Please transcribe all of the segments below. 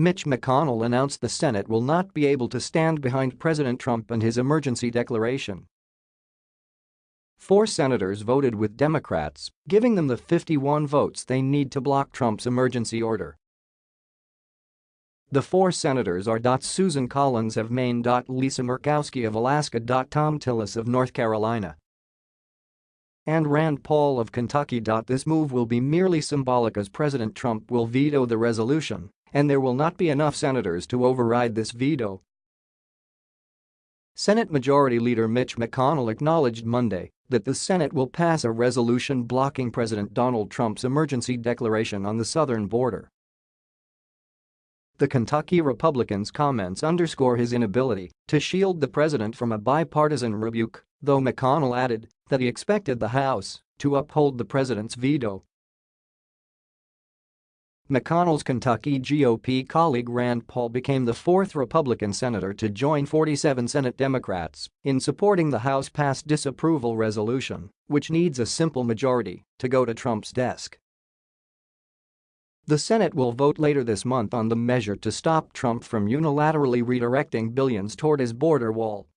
Mitch McConnell announced the Senate will not be able to stand behind President Trump and his emergency declaration. Four senators voted with Democrats, giving them the 51 votes they need to block Trump's emergency order. The four senators are. Susan Collins of Maine. Lisa Murkowski of Alaska. Thom Tillis of North Carolina and Rand Paul of Kentucky. This move will be merely symbolic as President Trump will veto the resolution, and there will not be enough senators to override this veto. Senate Majority Leader Mitch McConnell acknowledged Monday that the Senate will pass a resolution blocking President Donald Trump's emergency declaration on the southern border. The Kentucky Republican's comments underscore his inability to shield the president from a bipartisan rebuke, though McConnell added that he expected the House to uphold the president's veto. McConnell's Kentucky GOP colleague Rand Paul became the fourth Republican senator to join 47 Senate Democrats in supporting the House-passed disapproval resolution, which needs a simple majority to go to Trump's desk. The Senate will vote later this month on the measure to stop Trump from unilaterally redirecting billions toward his border wall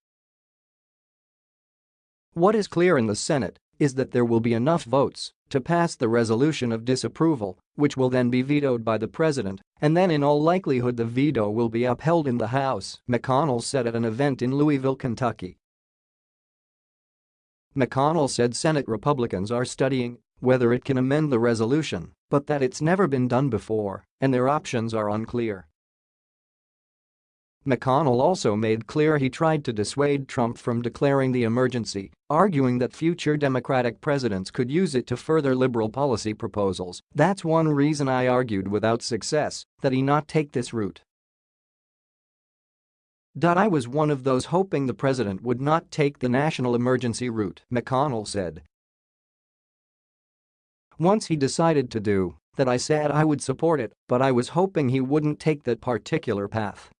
what is clear in the Senate is that there will be enough votes to pass the resolution of disapproval, which will then be vetoed by the president, and then in all likelihood the veto will be upheld in the House, McConnell said at an event in Louisville, Kentucky. McConnell said Senate Republicans are studying whether it can amend the resolution, but that it's never been done before and their options are unclear. McConnell also made clear he tried to dissuade Trump from declaring the emergency, arguing that future Democratic presidents could use it to further liberal policy proposals. That's one reason I argued without success that he not take this route. I was one of those hoping the president would not take the national emergency route, McConnell said. Once he decided to do that I said I would support it, but I was hoping he wouldn't take that particular path.